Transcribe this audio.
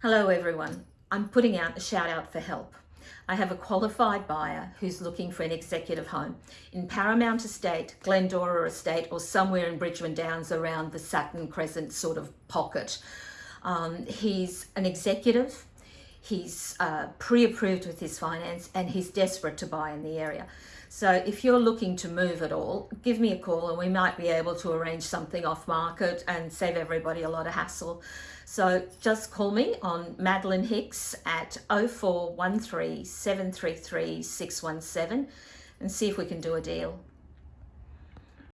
Hello everyone. I'm putting out a shout out for help. I have a qualified buyer who's looking for an executive home in Paramount Estate, Glendora Estate or somewhere in Bridgeman Downs around the Sutton Crescent sort of pocket. Um, he's an executive, he's uh, pre-approved with his finance and he's desperate to buy in the area. So if you're looking to move at all, give me a call and we might be able to arrange something off market and save everybody a lot of hassle. So just call me on Madeline Hicks at 0413 733 617 and see if we can do a deal.